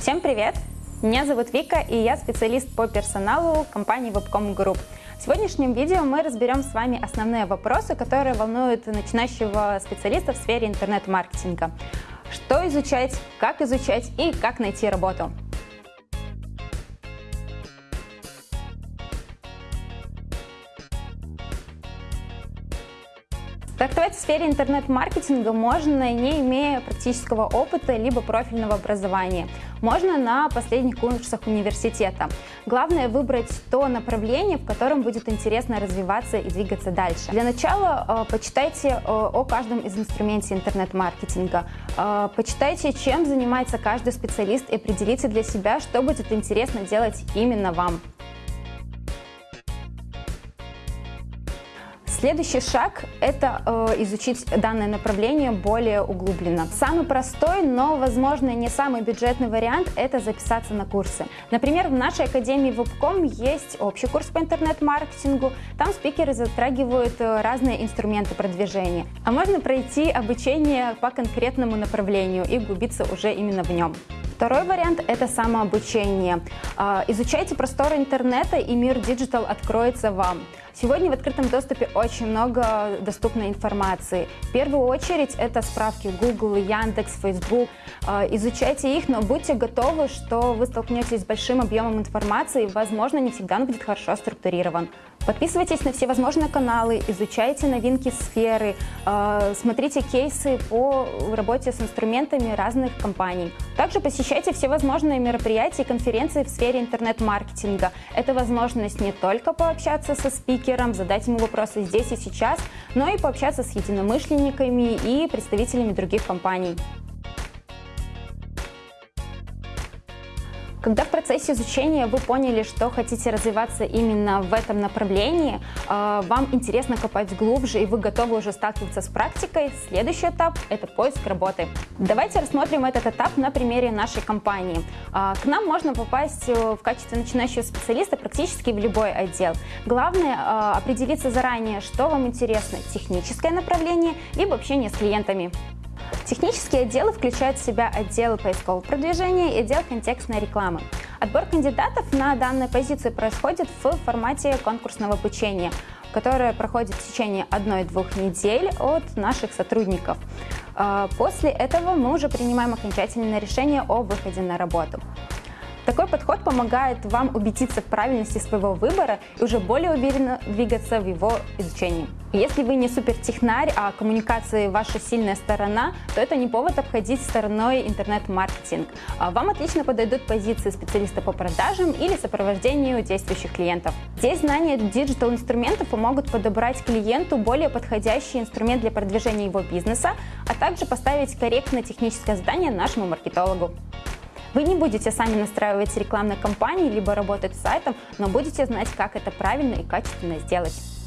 Всем привет! Меня зовут Вика, и я специалист по персоналу компании Webcom Group. В сегодняшнем видео мы разберем с вами основные вопросы, которые волнуют начинающего специалиста в сфере интернет-маркетинга. Что изучать, как изучать и как найти работу. Стартовать в сфере интернет-маркетинга можно, не имея практического опыта либо профильного образования. Можно на последних курсах университета. Главное выбрать то направление, в котором будет интересно развиваться и двигаться дальше. Для начала э, почитайте э, о каждом из инструментов интернет-маркетинга. Э, почитайте, чем занимается каждый специалист и определите для себя, что будет интересно делать именно вам. Следующий шаг – это э, изучить данное направление более углубленно. Самый простой, но, возможно, не самый бюджетный вариант – это записаться на курсы. Например, в нашей академии Webcom есть общий курс по интернет-маркетингу. Там спикеры затрагивают э, разные инструменты продвижения. А можно пройти обучение по конкретному направлению и углубиться уже именно в нем. Второй вариант – это самообучение. А, изучайте просторы интернета, и мир digital откроется вам. Сегодня в открытом доступе очень много доступной информации. В первую очередь это справки Google, Яндекс, Facebook. А, изучайте их, но будьте готовы, что вы столкнетесь с большим объемом информации, возможно, не всегда он будет хорошо структурирован. Подписывайтесь на все возможные каналы, изучайте новинки сферы, а, смотрите кейсы по работе с инструментами разных компаний. Также посещайте все возможные мероприятия и конференции в сфере интернет-маркетинга. Это возможность не только пообщаться со спикером, задать ему вопросы здесь и сейчас, но и пообщаться с единомышленниками и представителями других компаний. Когда в процессе изучения вы поняли, что хотите развиваться именно в этом направлении, а, вам интересно копать глубже и вы готовы уже сталкиваться с практикой, следующий этап – это поиск работы. Давайте рассмотрим этот этап на примере нашей компании. А, к нам можно попасть э, в качестве начинающего специалиста практически в любой отдел. Главное а, определиться заранее, что вам интересно – техническое направление либо общение с клиентами. Технические отделы включают в себя отдел поискового продвижения и отдел контекстной рекламы. Отбор кандидатов на данную позицию происходит в формате конкурсного обучения, которое проходит в течение одной-двух недель от наших сотрудников. А, после этого мы уже принимаем окончательное решение о выходе на работу. Такой подход помогает вам убедиться в правильности своего выбора и уже более уверенно двигаться в его изучении. Если вы не супертехнарь, а коммуникации ваша сильная сторона, то это не повод обходить стороной интернет-маркетинг. А вам отлично подойдут позиции специалиста по продажам или сопровождению действующих клиентов. Здесь знания digital-инструментов помогут подобрать клиенту более подходящий инструмент для продвижения его бизнеса, а также поставить корректное техническое задание нашему маркетологу. Вы не будете сами настраивать рекламные кампании, либо работать с сайтом, но будете знать, как это правильно и качественно сделать.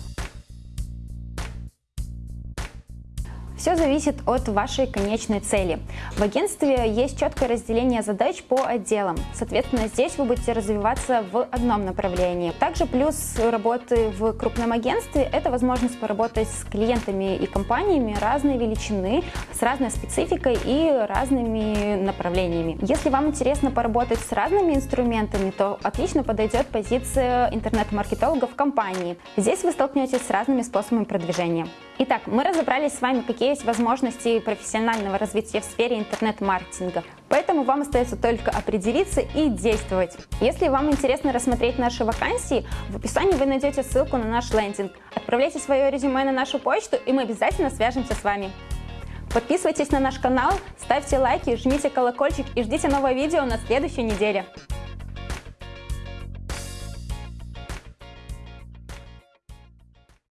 Все зависит от вашей конечной цели. В агентстве есть четкое разделение задач по отделам. Соответственно, здесь вы будете развиваться в одном направлении. Также плюс работы в крупном агентстве – это возможность поработать с клиентами и компаниями разной величины, с разной спецификой и разными направлениями. Если вам интересно поработать с разными инструментами, то отлично подойдет позиция интернет-маркетолога в компании. Здесь вы столкнетесь с разными способами продвижения. Итак, мы разобрались с вами, какие есть возможности профессионального развития в сфере интернет-маркетинга. Поэтому вам остается только определиться и действовать. Если вам интересно рассмотреть наши вакансии, в описании вы найдете ссылку на наш лендинг. Отправляйте свое резюме на нашу почту, и мы обязательно свяжемся с вами. Подписывайтесь на наш канал, ставьте лайки, жмите колокольчик и ждите новое видео на следующей неделе.